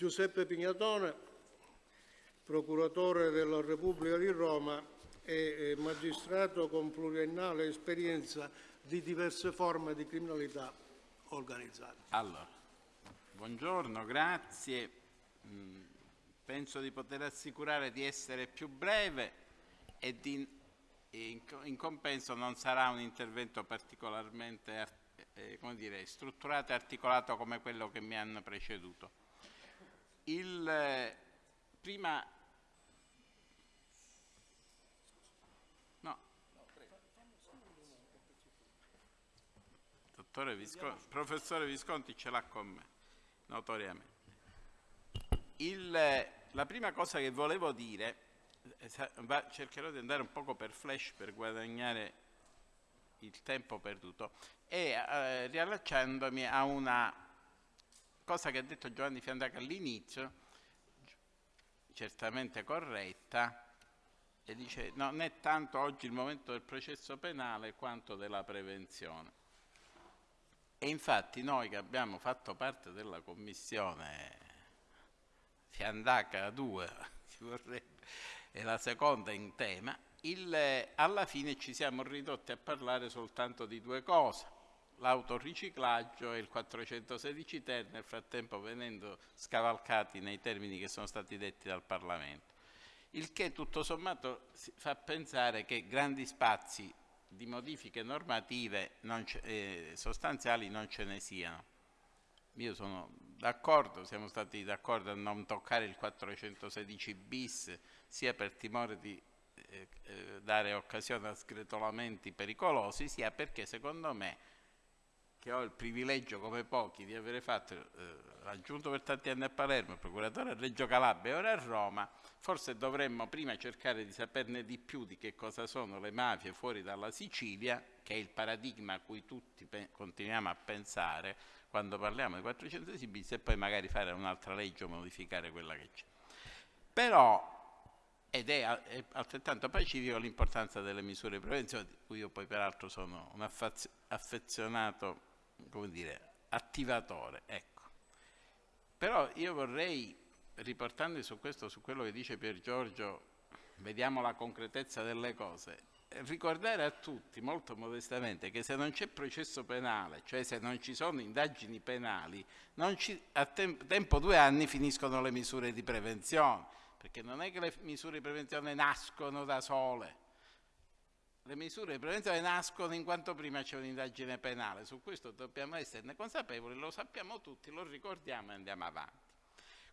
Giuseppe Pignatone, procuratore della Repubblica di Roma e magistrato con pluriennale esperienza di diverse forme di criminalità organizzata. Allora, buongiorno, grazie. Mm, penso di poter assicurare di essere più breve e di, in, in, compenso non sarà un intervento particolarmente eh, dire, strutturato e articolato come quello che mi hanno preceduto. Il, prima Visconti, professore Visconti ce l'ha con me, notoriamente. Il, la prima cosa che volevo dire, cercherò di andare un poco per flash per guadagnare il tempo perduto, è eh, riallacciandomi a una cosa che ha detto Giovanni Fiandaca all'inizio, certamente corretta, e dice non è tanto oggi il momento del processo penale quanto della prevenzione. E infatti noi che abbiamo fatto parte della commissione Fiandaca 2, è la seconda in tema, il, alla fine ci siamo ridotti a parlare soltanto di due cose, l'autoriciclaggio e il 416 ter, nel frattempo venendo scavalcati nei termini che sono stati detti dal Parlamento. Il che tutto sommato fa pensare che grandi spazi di modifiche normative non eh, sostanziali non ce ne siano. Io sono d'accordo, siamo stati d'accordo a non toccare il 416 bis sia per timore di eh, eh, dare occasione a sgretolamenti pericolosi, sia perché secondo me che ho il privilegio come pochi di avere fatto, eh, raggiunto per tanti anni a Palermo, procuratore a Reggio Calabria e ora a Roma, forse dovremmo prima cercare di saperne di più di che cosa sono le mafie fuori dalla Sicilia, che è il paradigma a cui tutti continuiamo a pensare quando parliamo di 400 bis e poi magari fare un'altra legge o modificare quella che c'è. Però ed è, altrettanto pacifico l'importanza delle misure di prevenzione, di cui io poi peraltro sono un affezionato come dire, attivatore. Ecco. Però io vorrei, riportando su questo, su quello che dice Pier Giorgio, vediamo la concretezza delle cose, ricordare a tutti molto modestamente che se non c'è processo penale, cioè se non ci sono indagini penali, ci, a tem tempo due anni finiscono le misure di prevenzione, perché non è che le misure di prevenzione nascono da sole, le misure di prevenzione nascono in quanto prima c'è un'indagine penale, su questo dobbiamo esserne consapevoli, lo sappiamo tutti, lo ricordiamo e andiamo avanti.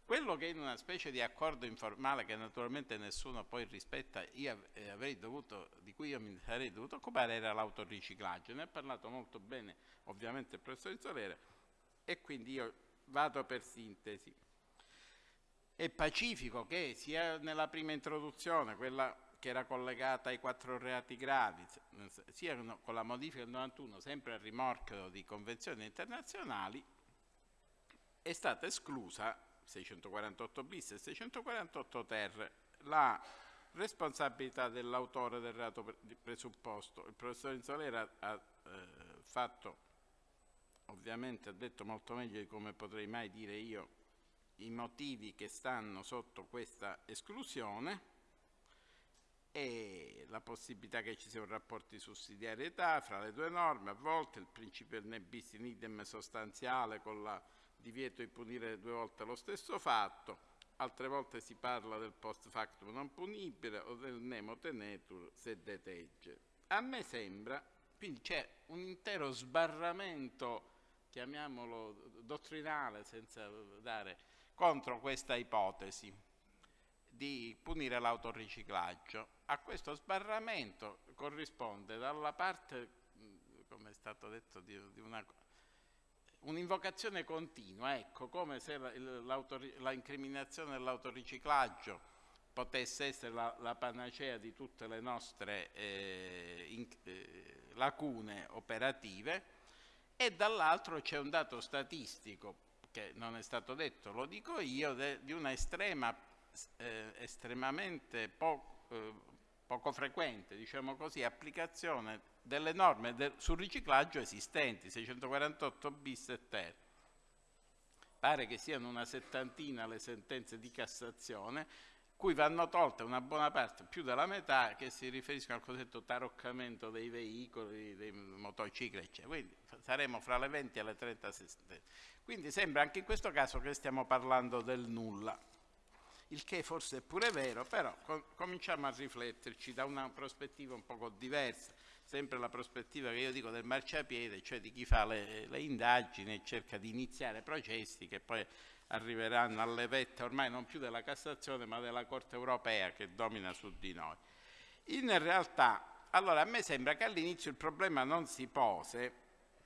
Quello che in una specie di accordo informale che naturalmente nessuno poi rispetta, eh, dovuto, di cui io mi sarei dovuto occupare era l'autoriciclaggio, ne ha parlato molto bene ovviamente il professor Solera e quindi io vado per sintesi. È pacifico che sia nella prima introduzione, quella che era collegata ai quattro reati gravi, sia con la modifica del 91, sempre a rimorchio di convenzioni internazionali, è stata esclusa 648 bis e 648 ter la responsabilità dell'autore del reato presupposto. Il professor Insolera ha eh, fatto, ovviamente ha detto molto meglio di come potrei mai dire io, i motivi che stanno sotto questa esclusione e la possibilità che ci sia un rapporto di sussidiarietà fra le due norme, a volte il principio del ne bis in idem sostanziale con il divieto di punire due volte lo stesso fatto, altre volte si parla del post factum non punibile o del nemo tenetur se detegge. A me sembra, quindi c'è un intero sbarramento, chiamiamolo dottrinale senza dare, contro questa ipotesi di punire l'autoriciclaggio. A questo sbarramento corrisponde dalla parte, come è stato detto, di, di una un'invocazione continua, ecco, come se l'incriminazione dell'autoriciclaggio potesse essere la, la, panacea di tutte le nostre eh, in, eh, lacune operative e dall'altro c'è un dato statistico che non è stato detto, lo dico io, de, di una estrema eh, estremamente po eh, poco frequente, diciamo così, applicazione delle norme del, sul riciclaggio esistenti, 648 bis e ter. pare che siano una settantina le sentenze di Cassazione, cui vanno tolte una buona parte, più della metà, che si riferiscono al cosiddetto taroccamento dei veicoli, dei motocicli, eccetera. Quindi saremo fra le 20 e le 30 sentenze. Quindi sembra anche in questo caso che stiamo parlando del nulla il che forse è pure vero, però com cominciamo a rifletterci da una prospettiva un poco diversa, sempre la prospettiva che io dico del marciapiede, cioè di chi fa le, le indagini e cerca di iniziare processi che poi arriveranno alle vette ormai non più della Cassazione ma della Corte europea che domina su di noi. In realtà, allora a me sembra che all'inizio il problema non si pose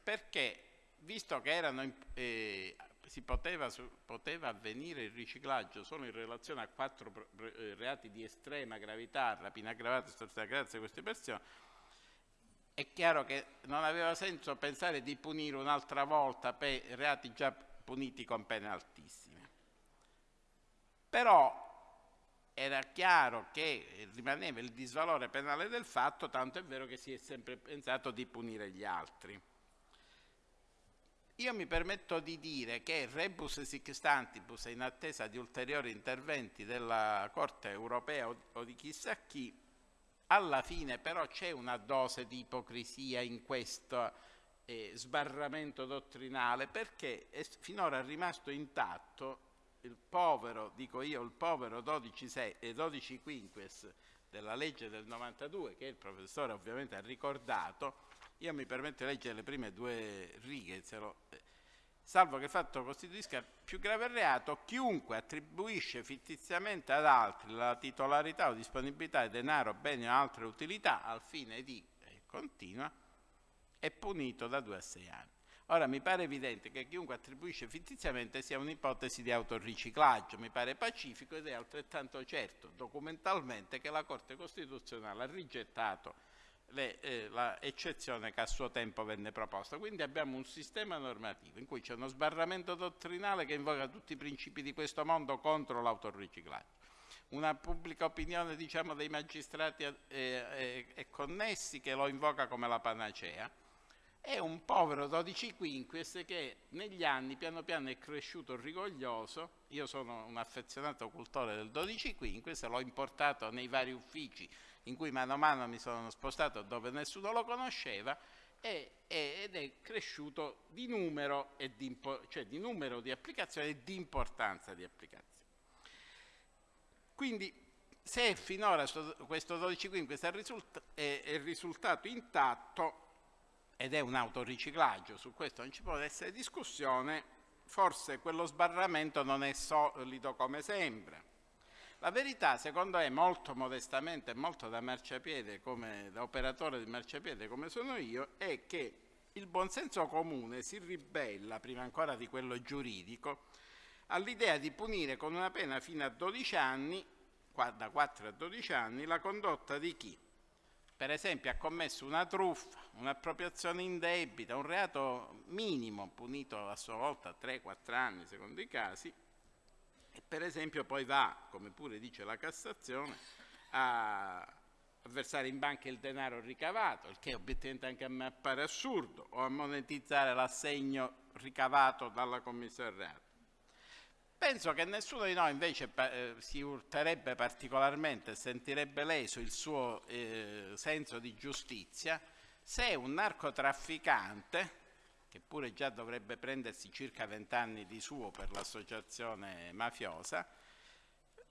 perché, visto che erano eh, si poteva, poteva, avvenire il riciclaggio solo in relazione a quattro eh, reati di estrema gravità, rapina aggravata, estorsione aggravata, queste persone, è chiaro che non aveva senso pensare di punire un'altra volta per reati già puniti con pene altissime. Però era chiaro che rimaneva il disvalore penale del fatto, tanto è vero che si è sempre pensato di punire gli altri. Io mi permetto di dire che rebus sic stantibus, in attesa di ulteriori interventi della Corte europea o di chissà chi, alla fine però c'è una dose di ipocrisia in questo eh, sbarramento dottrinale perché è finora rimasto intatto il povero, dico io, il povero 12, 12 quinques della legge del 92 che il professore ovviamente ha ricordato io mi permetto di leggere le prime due righe, eh, salvo che il fatto costituisca più grave reato, chiunque attribuisce fittiziamente ad altri la titolarità o disponibilità di denaro, beni o altre utilità al fine di, eh, continua, è punito da due a sei anni. Ora mi pare evidente che chiunque attribuisce fittiziamente sia un'ipotesi di autoriciclaggio, mi pare pacifico ed è altrettanto certo documentalmente che la Corte Costituzionale ha rigettato l'eccezione che a suo tempo venne proposta. Quindi abbiamo un sistema normativo in cui c'è uno sbarramento dottrinale che invoca tutti i principi di questo mondo contro l'autoriciclaggio. Una pubblica opinione diciamo, dei magistrati e, e, e, connessi che lo invoca come la panacea. E un povero 12 quinquies che negli anni piano piano è cresciuto rigoglioso. Io sono un affezionato cultore del 12 quinquies l'ho importato nei vari uffici in cui mano a mano mi sono spostato dove nessuno lo conosceva e, ed è cresciuto di numero, e di, cioè di numero di applicazioni e di importanza di applicazioni. Quindi se finora questo 12.5 è, è risultato intatto ed è un autoriciclaggio, su questo non ci può essere discussione, forse quello sbarramento non è solido come sembra la verità, secondo me, molto modestamente molto da marciapiede, come, da operatore di marciapiede come sono io, è che il buonsenso comune si ribella, prima ancora di quello giuridico, all'idea di punire con una pena fino a 12 anni, da 4 a 12 anni, la condotta di chi, per esempio, ha commesso una truffa, un'appropriazione indebita, un reato minimo punito a sua volta 3-4 anni secondo i casi, e per esempio poi va, come pure dice la Cassazione, a versare in banca il denaro ricavato, il che obiettivamente anche a me appare assurdo, o a monetizzare l'assegno ricavato dalla commissione reato. Penso che nessuno di noi invece eh, si urterebbe particolarmente, sentirebbe leso il suo eh, senso di giustizia se un narcotrafficante che pure già dovrebbe prendersi circa vent'anni di suo per l'associazione mafiosa,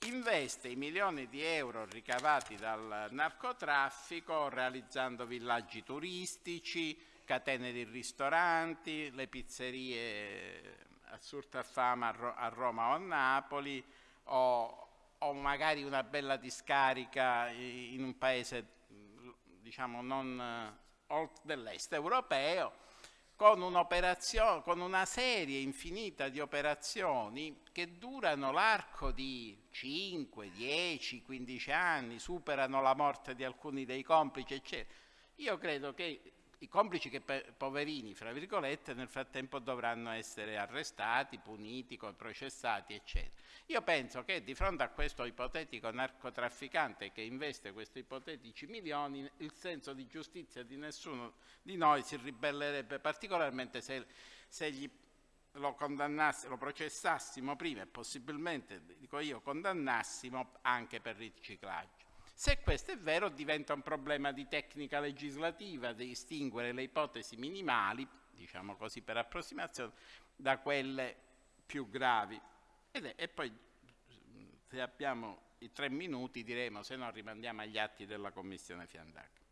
investe i milioni di euro ricavati dal narcotraffico realizzando villaggi turistici, catene di ristoranti, le pizzerie assurda fama a, Roma o a Napoli o, o magari una bella discarica in un paese diciamo non dell'est europeo con, con una serie infinita di operazioni che durano l'arco di 5, 10, 15 anni, superano la morte di alcuni dei complici, eccetera. Io credo che i complici che poverini, fra virgolette, nel frattempo dovranno essere arrestati, puniti, processati, eccetera. Io penso che di fronte a questo ipotetico narcotrafficante che investe questi ipotetici milioni, il senso di giustizia di nessuno di noi si ribellerebbe particolarmente se, se gli lo, lo processassimo prima e possibilmente, dico io, condannassimo anche per riciclaggio. Se questo è vero diventa un problema di tecnica legislativa, di distinguere le ipotesi minimali, diciamo così per approssimazione, da quelle più gravi. È, e poi se abbiamo i tre minuti diremo, se no rimandiamo agli atti della Commissione Fiandaca.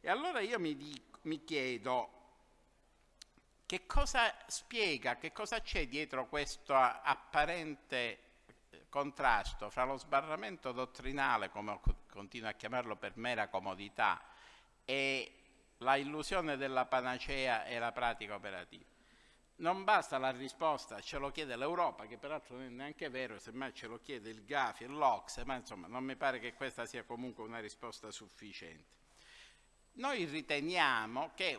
E allora io mi, dico, mi chiedo che cosa spiega, che cosa c'è dietro questo apparente eh, contrasto fra lo sbarramento dottrinale, come continuo a chiamarlo per mera comodità, e la illusione della panacea e la pratica operativa. Non basta la risposta, ce lo chiede l'Europa, che peraltro non è neanche vero, semmai ce lo chiede il GAFI e l'Ox, ma insomma non mi pare che questa sia comunque una risposta sufficiente. Noi riteniamo che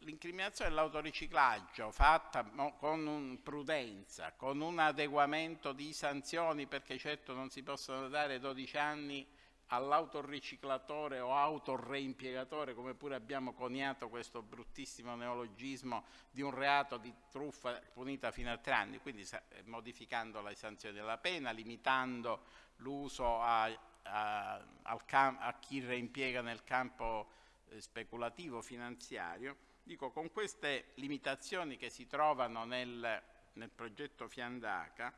l'incriminazione dell'autoriciclaggio fatta con prudenza, con un adeguamento di sanzioni, perché certo non si possono dare 12 anni all'autoriciclatore o autoreimpiegatore, come pure abbiamo coniato questo bruttissimo neologismo di un reato di truffa punita fino a tre anni, quindi modificando le sanzioni della pena, limitando l'uso a, a, a, chi reimpiega nel campo eh, speculativo finanziario. Dico, con queste limitazioni che si trovano nel, nel progetto Fiandaca,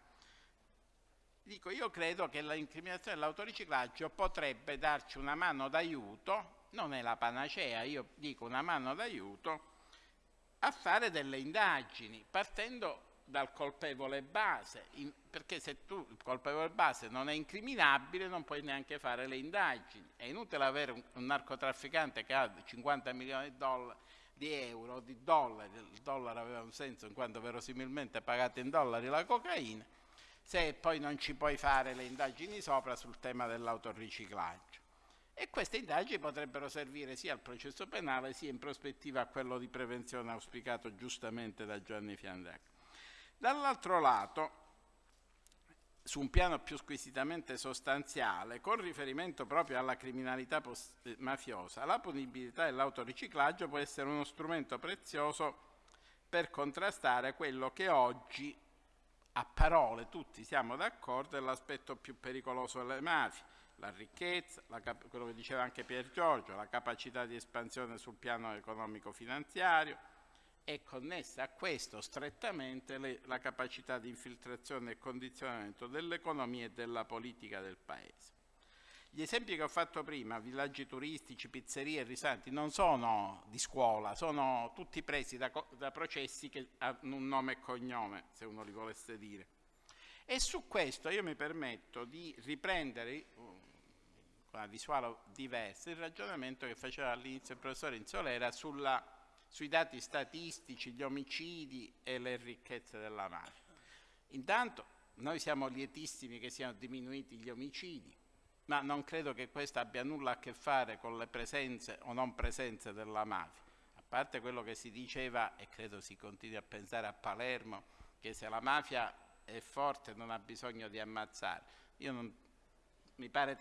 Dico, io credo che l'incriminazione dell'autoriciclaggio potrebbe darci una mano d'aiuto, non è la panacea, io dico una mano d'aiuto, a fare delle indagini, partendo dal colpevole base, in, perché se tu il colpevole base non è incriminabile non puoi neanche fare le indagini. È inutile avere un, un narcotrafficante che ha 50 milioni di, dollari, di euro, di dollari, il dollaro aveva un senso in quanto verosimilmente pagato in dollari la cocaina, se poi non ci puoi fare le indagini sopra sul tema dell'autoriciclaggio. E queste indagini potrebbero servire sia al processo penale sia in prospettiva a quello di prevenzione auspicato giustamente da Gianni Fiandaca. Dall'altro lato, su un piano più squisitamente sostanziale, con riferimento proprio alla criminalità eh, mafiosa, la punibilità dell'autoriciclaggio può essere uno strumento prezioso per contrastare quello che oggi a parole tutti siamo d'accordo, è l'aspetto più pericoloso delle mafie, la ricchezza, la quello che diceva anche Pier Giorgio, la capacità di espansione sul piano economico-finanziario, è connessa a questo strettamente le, la capacità di infiltrazione e condizionamento dell'economia e della politica del Paese. Gli esempi che ho fatto prima, villaggi turistici, pizzerie e risanti, non sono di scuola, sono tutti presi da, da processi che hanno un nome e cognome, se uno li volesse dire. E su questo io mi permetto di riprendere con una visuale diversa il ragionamento che faceva all'inizio il professore Insolera sulla, sui dati statistici, gli omicidi e le ricchezze della mafia. Intanto noi siamo lietissimi che siano diminuiti gli omicidi, ma non credo che questo abbia nulla a che fare con le presenze o non presenze della mafia. A parte quello che si diceva, e credo si continui a pensare a Palermo, che se la mafia è forte non ha bisogno di ammazzare. Non, mi pare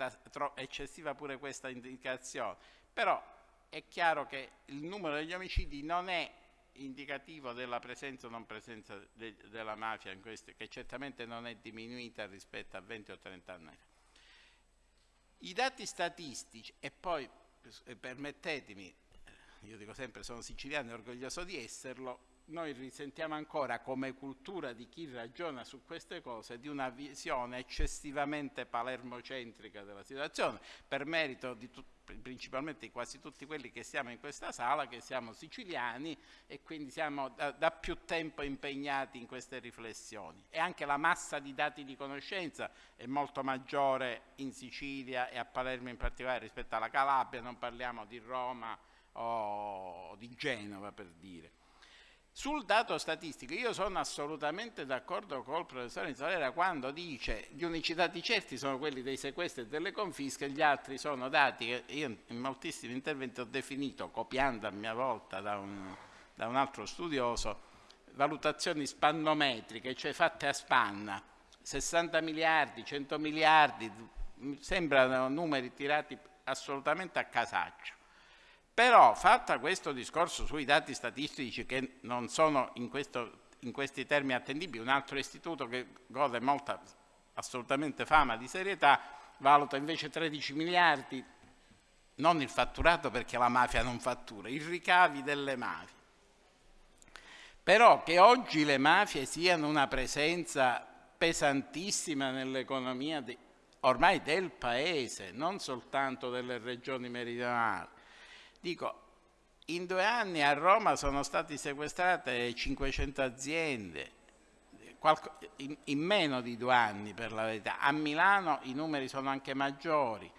eccessiva pure questa indicazione, però è chiaro che il numero degli omicidi non è indicativo della presenza o non presenza de, della mafia in questo, che certamente non è diminuita rispetto a 20 o 30 anni fa. I dati statistici, e poi eh, permettetemi, eh, io dico sempre sono siciliano e orgoglioso di esserlo, noi risentiamo ancora come cultura di chi ragiona su queste cose di una visione eccessivamente palermocentrica della situazione, per merito di principalmente di quasi tutti quelli che siamo in questa sala, che siamo siciliani e quindi siamo da, da, più tempo impegnati in queste riflessioni. E anche la massa di dati di conoscenza è molto maggiore in Sicilia e a Palermo in particolare rispetto alla Calabria, non parliamo di Roma o di Genova per dire. Sul dato statistico io sono assolutamente d'accordo col professore Insolera quando dice gli unici dati certi sono quelli dei sequestri e delle confische, gli altri sono dati che io in moltissimi interventi ho definito, copiando a mia volta da un, da un altro studioso, valutazioni spannometriche, cioè fatte a spanna, 60 miliardi, 100 miliardi, sembrano numeri tirati assolutamente a casaccio. Però, fatta questo discorso sui dati statistici che non sono in questo in questi termini attendibili. Un altro istituto che gode molta assolutamente fama di serietà valuta invece 13 miliardi, non il fatturato perché la mafia non fattura, i ricavi delle mafie. Però che oggi le mafie siano una presenza pesantissima nell'economia ormai del Paese, non soltanto delle regioni meridionali. Dico, in due anni a Roma sono state sequestrate 500 aziende, in, meno di due anni per la verità. A Milano i numeri sono anche maggiori.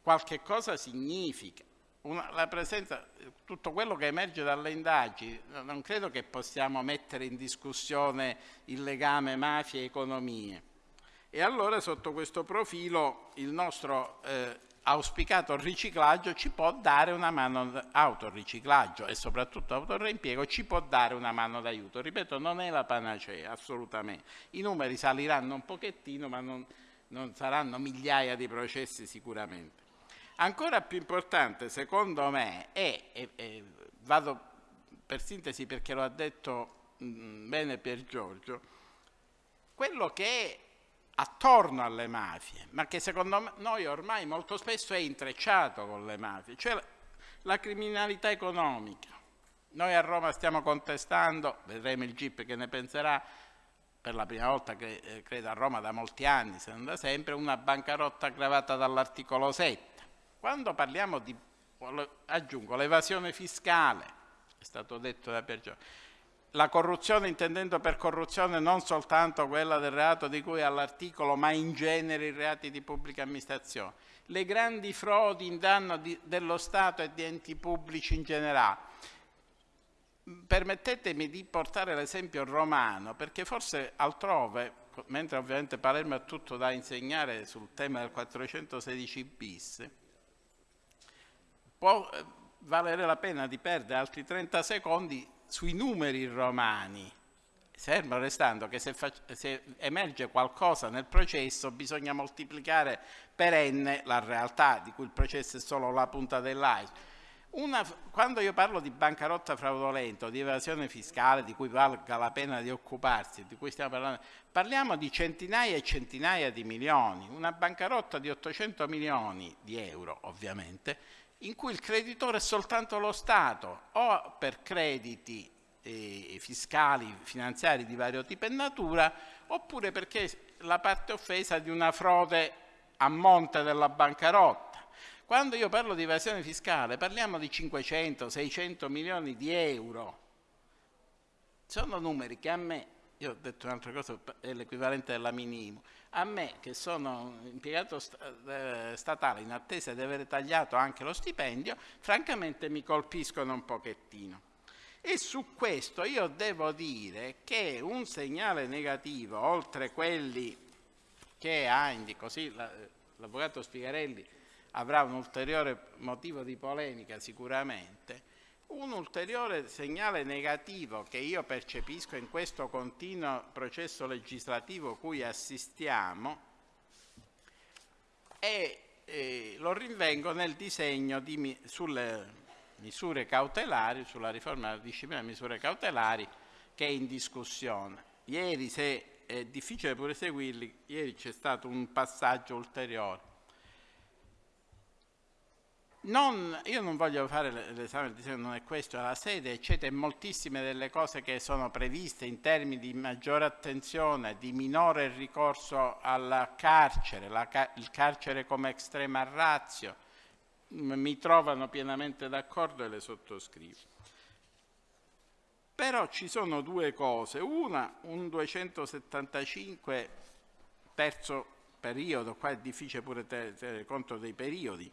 Qualche cosa significa. Una, la presenza, tutto quello che emerge dalle indagini, non credo che possiamo mettere in discussione il legame mafia e economie. E allora sotto questo profilo il nostro eh, auspicato riciclaggio ci può dare una mano, autoriciclaggio e soprattutto autoreimpiego ci può dare una mano d'aiuto. Ripeto, non è la panacea, assolutamente. I numeri saliranno un pochettino, ma non, non saranno migliaia di processi sicuramente. Ancora più importante, secondo me, è, e, e vado per sintesi perché lo ha detto mh, mm, bene Pier Giorgio, quello che è attorno alle mafie, ma che secondo noi ormai molto spesso è intrecciato con le mafie, cioè la criminalità economica. Noi a Roma stiamo contestando, vedremo il GIP che ne penserà, per la prima volta che eh, credo a Roma da molti anni, se non da sempre, una bancarotta aggravata dall'articolo 7. Quando parliamo di, aggiungo, l'evasione fiscale, è stato detto da Pergio, la corruzione intendendo per corruzione non soltanto quella del reato di cui all'articolo, ma in genere i reati di pubblica amministrazione, le grandi frodi in danno di, dello Stato e di enti pubblici in generale. Permettetemi di portare l'esempio romano, perché forse altrove, mentre ovviamente Palermo ha tutto da insegnare sul tema del 416 bis, può eh, valere la pena di perdere altri 30 secondi sui numeri romani, fermo restando che se, se, emerge qualcosa nel processo bisogna moltiplicare per n la realtà di cui il processo è solo la punta dell'iceberg. quando io parlo di bancarotta fraudolenta, di evasione fiscale, di cui valga la pena di occuparsi, di cui stiamo parlando, parliamo di centinaia e centinaia di milioni. Una bancarotta di 800 milioni di euro, ovviamente, in cui il creditore è soltanto lo Stato, o per crediti eh, fiscali, finanziari di vario tipo e natura, oppure perché la parte offesa di una frode a monte della bancarotta. Quando io parlo di evasione fiscale parliamo di 500-600 milioni di euro. Sono numeri che a me, io ho detto un'altra cosa, è l'equivalente della minimo, a me, che sono impiegato eh, statale in attesa di aver tagliato anche lo stipendio, francamente mi colpiscono un pochettino. E su questo io devo dire che un segnale negativo, oltre quelli che ha, così l'avvocato Spigarelli avrà un ulteriore motivo di polemica sicuramente, un ulteriore segnale negativo che io percepisco in questo continuo processo legislativo cui assistiamo è, eh, lo rinvengo nel disegno di, sulle misure cautelari, sulla riforma della disciplina delle misure cautelari che è in discussione. Ieri, se è difficile pure seguirli, ieri c'è stato un passaggio ulteriore non, io non voglio fare l'esame del disegno, non è questo, è la sede, eccetera, moltissime delle cose che sono previste in termini di maggiore attenzione, di minore ricorso al carcere, la, il carcere come estrema razio, mi trovano pienamente d'accordo e le sottoscrivo. Però ci sono due cose, una, un 275 terzo periodo, qua è difficile pure tenere conto dei periodi,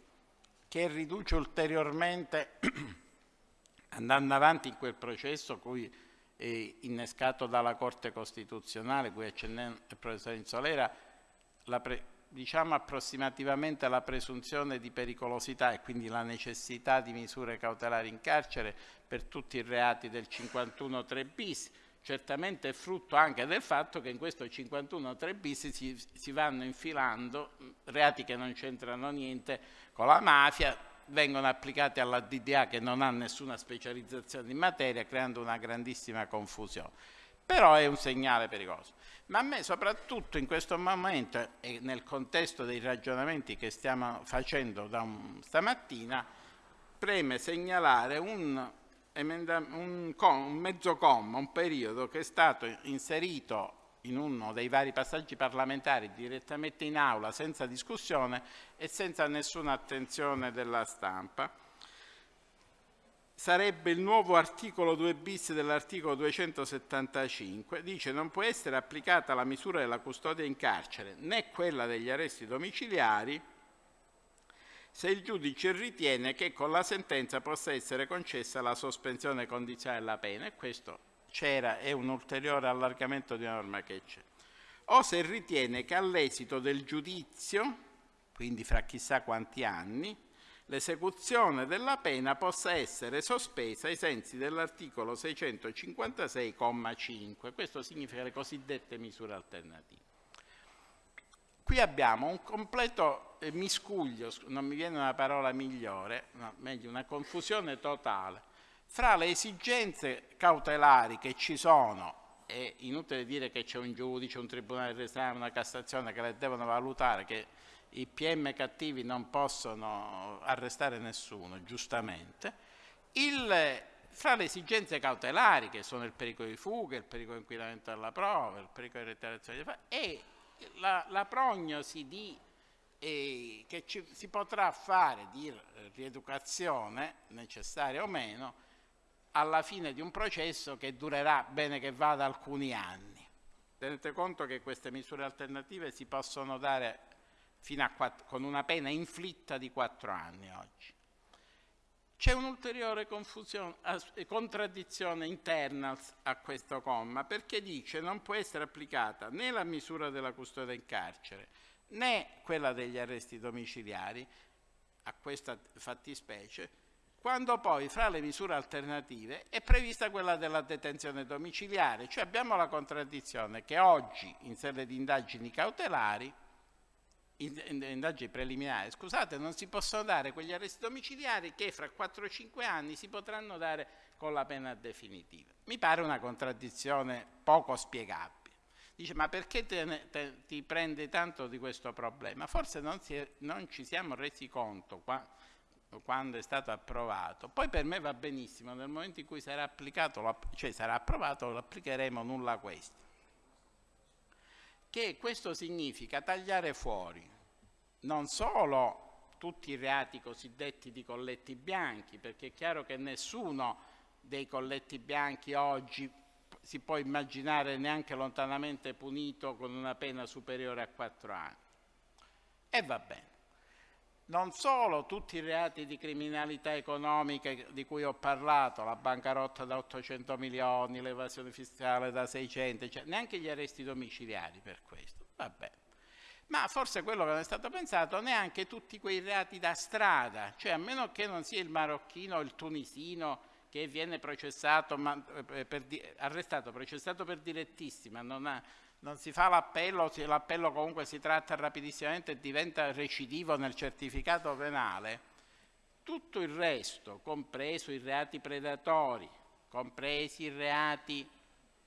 che riduce ulteriormente, andando avanti in quel processo cui è innescato dalla Corte Costituzionale, cui accennava il professor Insolera, diciamo approssimativamente la presunzione di pericolosità e quindi la necessità di misure cautelari in carcere per tutti i reati del 51-3 bis, certamente è frutto anche del fatto che in questo 51-3 bis si, si vanno infilando reati che non c'entrano niente con la mafia, vengono applicati alla DDA che non ha nessuna specializzazione in materia, creando una grandissima confusione. però è un segnale pericoloso. Ma a me soprattutto in questo momento e nel contesto dei ragionamenti che stiamo facendo da un, stamattina, preme segnalare un, un, un mezzo comma, un periodo che è stato inserito in uno dei vari passaggi parlamentari direttamente in aula senza discussione e senza nessuna attenzione della stampa. Sarebbe il nuovo articolo 2 bis dell'articolo 275, dice non può essere applicata la misura della custodia in carcere né quella degli arresti domiciliari se il giudice ritiene che con la sentenza possa essere concessa la sospensione condizionale della pena, e questo c'era, è un ulteriore allargamento di una norma che c'è, o se ritiene che all'esito del giudizio, quindi fra chissà quanti anni, l'esecuzione della pena possa essere sospesa ai sensi dell'articolo 656,5. Questo significa le cosiddette misure alternative. Qui abbiamo un completo eh, miscuglio, non mi viene una parola migliore, no, meglio una confusione totale, fra le esigenze cautelari che ci sono, è inutile dire che c'è un giudice, un tribunale d'esame, una Cassazione che le devono valutare, che i PM cattivi non possono arrestare nessuno, giustamente, il, fra le esigenze cautelari, che sono il pericolo di fuga, il pericolo di inquinamento della prova, il pericolo di reiterazione di fatto, e la, la prognosi di, eh, che ci, si potrà fare di rieducazione, necessaria o meno, alla fine di un processo che durerà bene che vada alcuni anni. Tenete conto che queste misure alternative si possono dare quattro, con una pena inflitta di quattro anni oggi. C'è un'ulteriore contraddizione interna a questo comma perché dice non può essere applicata né la misura della custodia in carcere né quella degli arresti domiciliari a questa fattispecie quando poi fra le misure alternative è prevista quella della detenzione domiciliare, cioè abbiamo la contraddizione che oggi in sede di indagini cautelari indagini preliminari, scusate, non si possono dare quegli arresti domiciliari che fra 4-5 anni si potranno dare con la pena definitiva. Mi pare una contraddizione poco spiegabile. Dice, ma perché te, te, ti prendi tanto di questo problema? Forse non, è, non ci siamo resi conto qua, quando è stato approvato. Poi per me va benissimo, nel momento in cui sarà applicato, cioè sarà approvato, lo applicheremo nulla questo che questo significa tagliare fuori non solo tutti i reati cosiddetti di colletti bianchi, perché è chiaro che nessuno dei colletti bianchi oggi si può immaginare neanche lontanamente punito con una pena superiore a quattro anni. E va bene non solo tutti i reati di criminalità economica di cui ho parlato, la bancarotta da 800 milioni, l'evasione fiscale da 600, cioè neanche gli arresti domiciliari per questo, vabbè. Ma forse quello che non è stato pensato neanche tutti quei reati da strada, cioè a meno che non sia il marocchino o il tunisino che viene processato, ma, eh, per, arrestato, processato per direttissima, non ha, non si fa l'appello, l'appello comunque si tratta rapidissimamente e diventa recidivo nel certificato penale, tutto il resto, compreso i reati predatori, compresi i reati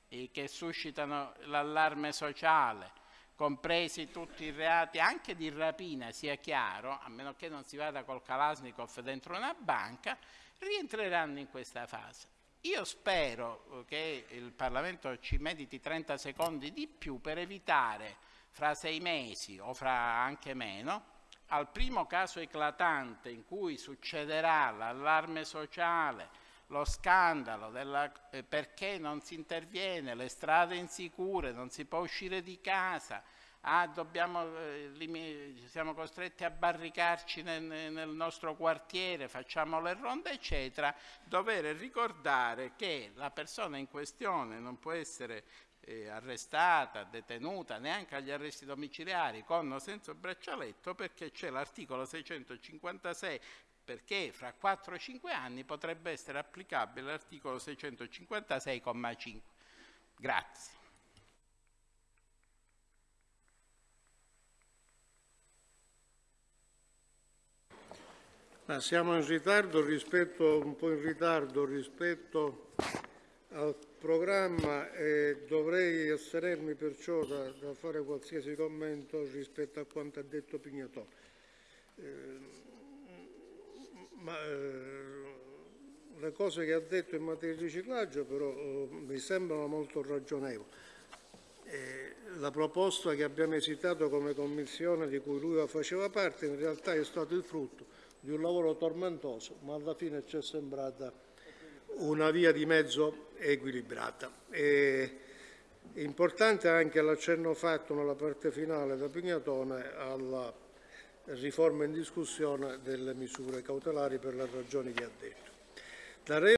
eh, che suscitano l'allarme sociale, compresi tutti i reati anche di rapina, sia chiaro, a meno che non si vada col Kalashnikov dentro una banca, rientreranno in questa fase. Io spero che il Parlamento ci mediti 30 secondi di più per evitare fra sei mesi o fra anche meno al primo caso eclatante in cui succederà l'allarme sociale, lo scandalo della, eh, perché non si interviene, le strade insicure, non si può uscire di casa, ah, dobbiamo, eh, siamo costretti a barricarci nel, nel, nostro quartiere, facciamo le ronde, eccetera, dover ricordare che la persona in questione non può essere eh, arrestata, detenuta, neanche agli arresti domiciliari con o senza braccialetto perché c'è l'articolo 656 perché fra 4-5 anni potrebbe essere applicabile l'articolo 656,5. Grazie. Ma siamo in ritardo rispetto, un po' in ritardo rispetto al programma e dovrei astenermi perciò da, da fare qualsiasi commento rispetto a quanto ha detto Pignatone. Eh, ma eh, le cose che ha detto in materia di riciclaggio però eh, mi sembrano molto ragionevoli. Eh, la proposta che abbiamo esitato come commissione di cui lui faceva parte in realtà è stato il frutto di un lavoro tormentoso, ma alla fine ci è sembrata una via di mezzo equilibrata. E, è importante anche l'accenno fatto nella parte finale da Pignatone alla riforma in discussione delle misure cautelari per le ragioni che ha detto.